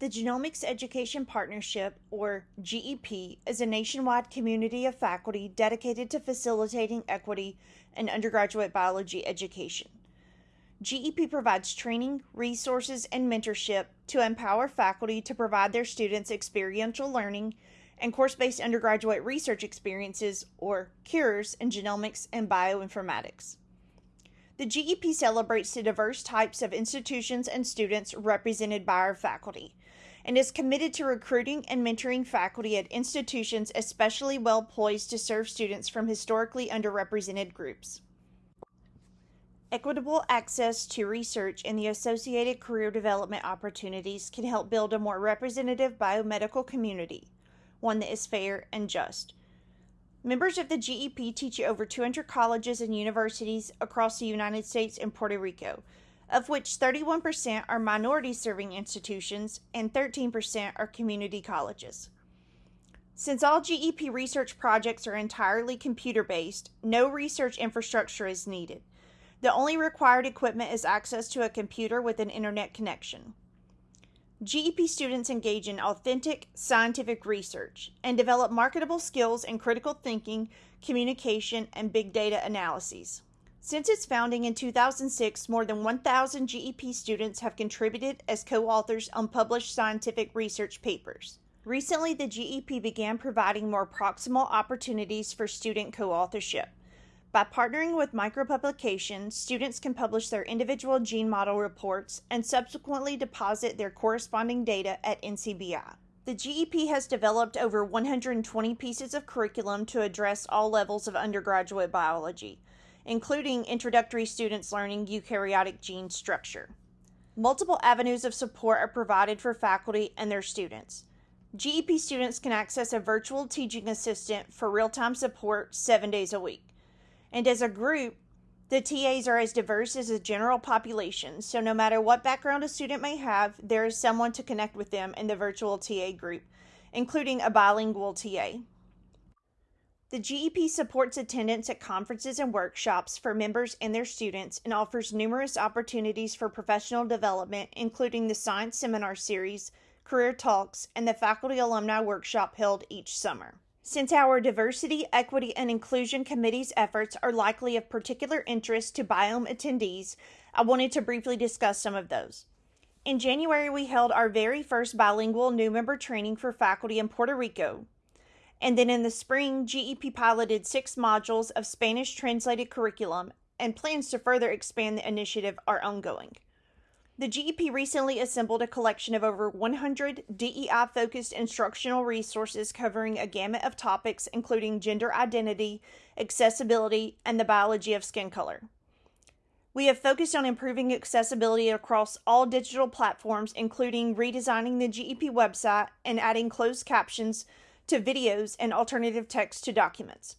The Genomics Education Partnership, or GEP, is a nationwide community of faculty dedicated to facilitating equity in undergraduate biology education. GEP provides training, resources, and mentorship to empower faculty to provide their students experiential learning and course based undergraduate research experiences, or CURES, in genomics and bioinformatics. The GEP celebrates the diverse types of institutions and students represented by our faculty and is committed to recruiting and mentoring faculty at institutions especially well poised to serve students from historically underrepresented groups. Equitable access to research and the associated career development opportunities can help build a more representative biomedical community, one that is fair and just. Members of the GEP teach at over 200 colleges and universities across the United States and Puerto Rico, of which 31% are minority serving institutions and 13% are community colleges. Since all GEP research projects are entirely computer based, no research infrastructure is needed. The only required equipment is access to a computer with an internet connection. GEP students engage in authentic scientific research and develop marketable skills in critical thinking, communication, and big data analyses. Since its founding in 2006, more than 1,000 GEP students have contributed as co authors on published scientific research papers. Recently, the GEP began providing more proximal opportunities for student co authorship. By partnering with micropublications, students can publish their individual gene model reports and subsequently deposit their corresponding data at NCBI. The GEP has developed over 120 pieces of curriculum to address all levels of undergraduate biology including introductory students learning eukaryotic gene structure. Multiple avenues of support are provided for faculty and their students. GEP students can access a virtual teaching assistant for real time support seven days a week. And as a group, the TAs are as diverse as the general population, so no matter what background a student may have, there is someone to connect with them in the virtual TA group, including a bilingual TA. The GEP supports attendance at conferences and workshops for members and their students and offers numerous opportunities for professional development, including the Science Seminar Series, Career Talks, and the Faculty Alumni Workshop held each summer. Since our Diversity, Equity, and Inclusion Committee's efforts are likely of particular interest to Biome attendees, I wanted to briefly discuss some of those. In January, we held our very first bilingual new member training for faculty in Puerto Rico, and then in the spring, GEP piloted six modules of Spanish translated curriculum, and plans to further expand the initiative are ongoing. The GEP recently assembled a collection of over 100 DEI focused instructional resources covering a gamut of topics, including gender identity, accessibility, and the biology of skin color. We have focused on improving accessibility across all digital platforms, including redesigning the GEP website and adding closed captions to videos and alternative text to documents.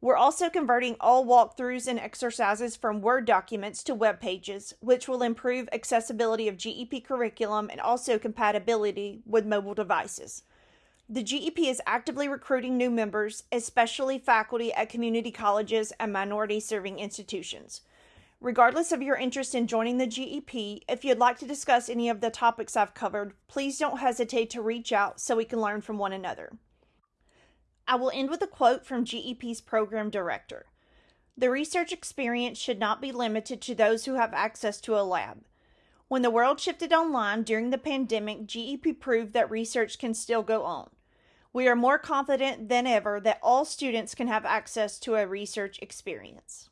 We're also converting all walkthroughs and exercises from Word documents to web pages, which will improve accessibility of GEP curriculum and also compatibility with mobile devices. The GEP is actively recruiting new members, especially faculty at community colleges and minority serving institutions. Regardless of your interest in joining the GEP, if you'd like to discuss any of the topics I've covered, please don't hesitate to reach out so we can learn from one another. I will end with a quote from GEP's program director. The research experience should not be limited to those who have access to a lab. When the world shifted online during the pandemic, GEP proved that research can still go on. We are more confident than ever that all students can have access to a research experience.